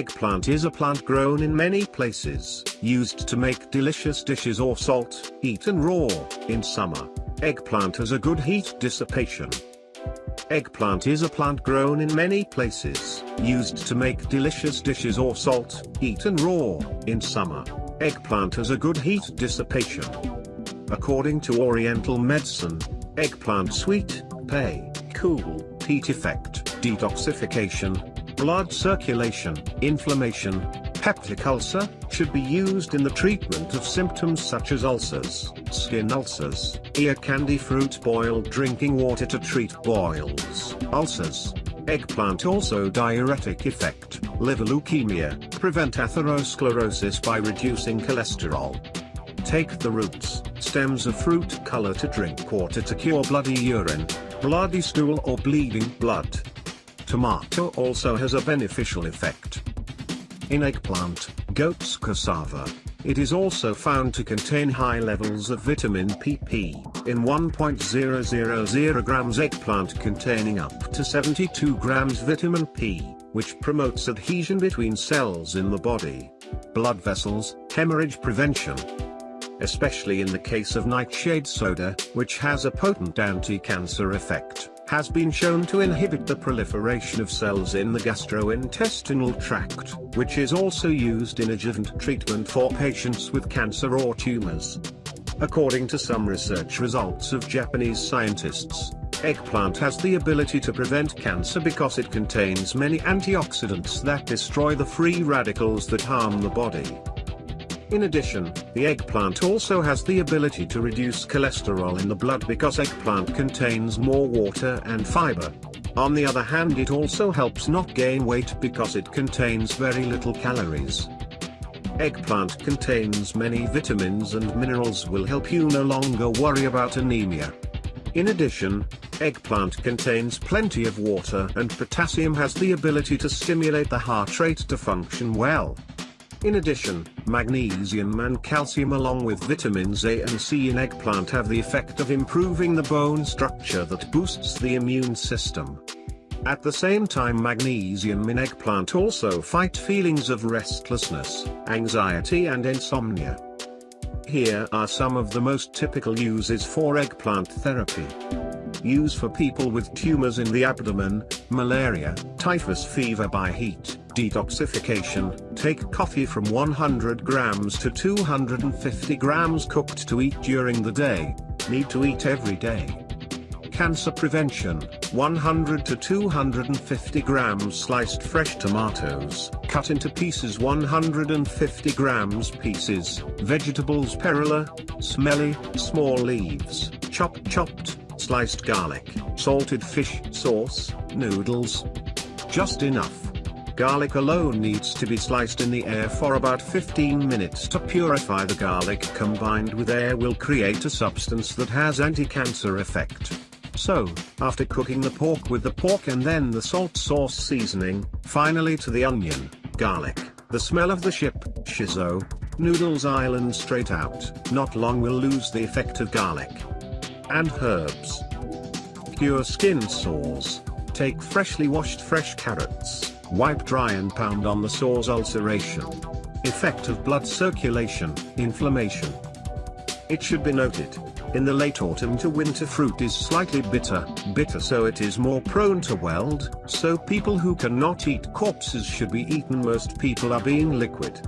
Eggplant is a plant grown in many places, used to make delicious dishes or salt, eaten raw, in summer. Eggplant has a good heat dissipation. Eggplant is a plant grown in many places, used to make delicious dishes or salt, eaten raw, in summer. Eggplant has a good heat dissipation. According to Oriental medicine, eggplant sweet, pay, cool, heat effect, detoxification, blood circulation, inflammation, peptic ulcer, should be used in the treatment of symptoms such as ulcers, skin ulcers, ear candy fruit boiled drinking water to treat boils, ulcers. Eggplant also diuretic effect, liver leukemia, prevent atherosclerosis by reducing cholesterol. Take the roots, stems of fruit color to drink water to cure bloody urine, bloody stool or bleeding blood. Tomato also has a beneficial effect. In eggplant, goat's cassava, it is also found to contain high levels of vitamin PP, in 1.000 grams eggplant containing up to 72 grams vitamin P, which promotes adhesion between cells in the body. Blood vessels, hemorrhage prevention. Especially in the case of nightshade soda, which has a potent anti-cancer effect has been shown to inhibit the proliferation of cells in the gastrointestinal tract, which is also used in adjuvant treatment for patients with cancer or tumors. According to some research results of Japanese scientists, eggplant has the ability to prevent cancer because it contains many antioxidants that destroy the free radicals that harm the body. In addition, the eggplant also has the ability to reduce cholesterol in the blood because eggplant contains more water and fiber. On the other hand it also helps not gain weight because it contains very little calories. Eggplant contains many vitamins and minerals will help you no longer worry about anemia. In addition, eggplant contains plenty of water and potassium has the ability to stimulate the heart rate to function well. In addition, magnesium and calcium along with vitamins A and C in eggplant have the effect of improving the bone structure that boosts the immune system. At the same time magnesium in eggplant also fight feelings of restlessness, anxiety and insomnia. Here are some of the most typical uses for eggplant therapy. Use for people with tumors in the abdomen, malaria, typhus fever by heat, detoxification, take coffee from 100 grams to 250 grams cooked to eat during the day, need to eat every day. Cancer prevention, 100 to 250 grams sliced fresh tomatoes, cut into pieces 150 grams pieces, vegetables perilla, smelly, small leaves, chopped chopped, sliced garlic, salted fish sauce, noodles. Just enough. Garlic alone needs to be sliced in the air for about 15 minutes to purify the garlic combined with air will create a substance that has anti-cancer effect. So, after cooking the pork with the pork and then the salt sauce seasoning, finally to the onion, garlic, the smell of the ship, shiso, noodles island straight out, not long will lose the effect of garlic. And herbs. Cure skin sores. Take freshly washed fresh carrots, Wipe dry and pound on the sore's ulceration. Effect of blood circulation, inflammation. It should be noted, in the late autumn to winter fruit is slightly bitter, bitter so it is more prone to weld, so people who cannot eat corpses should be eaten most people are being liquid.